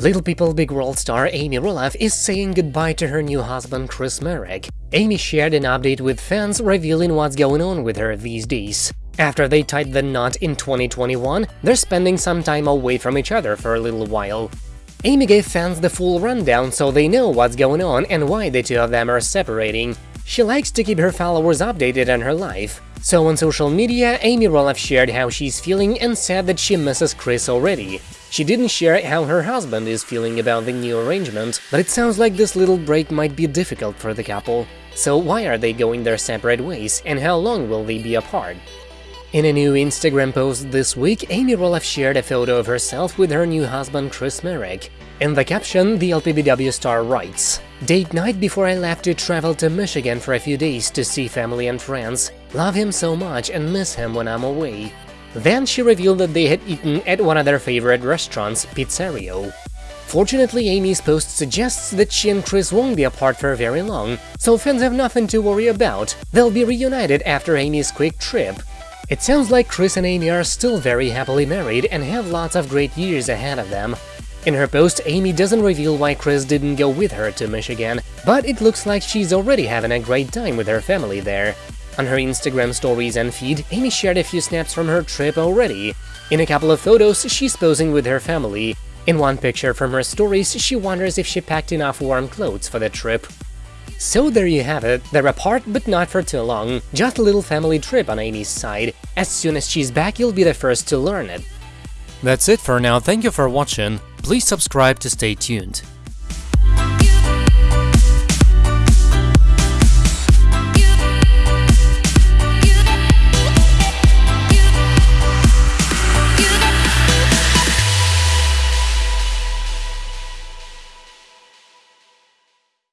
Little People Big World star Amy Roloff is saying goodbye to her new husband Chris Marek. Amy shared an update with fans revealing what's going on with her these days. After they tied the knot in 2021, they're spending some time away from each other for a little while. Amy gave fans the full rundown so they know what's going on and why the two of them are separating. She likes to keep her followers updated on her life. So on social media, Amy Roloff shared how she's feeling and said that she misses Chris already. She didn't share how her husband is feeling about the new arrangement, but it sounds like this little break might be difficult for the couple. So why are they going their separate ways, and how long will they be apart? In a new Instagram post this week, Amy Roloff shared a photo of herself with her new husband Chris Marek. In the caption, the LPBW star writes, Date night before I left to travel to Michigan for a few days to see family and friends. Love him so much and miss him when I'm away. Then she revealed that they had eaten at one of their favorite restaurants, Pizzerio. Fortunately, Amy's post suggests that she and Chris won't be apart for very long, so fans have nothing to worry about, they'll be reunited after Amy's quick trip. It sounds like Chris and Amy are still very happily married and have lots of great years ahead of them. In her post, Amy doesn't reveal why Chris didn't go with her to Michigan, but it looks like she's already having a great time with her family there. On her Instagram stories and feed, Amy shared a few snaps from her trip already. In a couple of photos, she's posing with her family. In one picture from her stories, she wonders if she packed enough warm clothes for the trip. So there you have it, they're apart but not for too long, just a little family trip on Amy's side. As soon as she's back, you'll be the first to learn it. That's it for now, thank you for watching, please subscribe to stay tuned.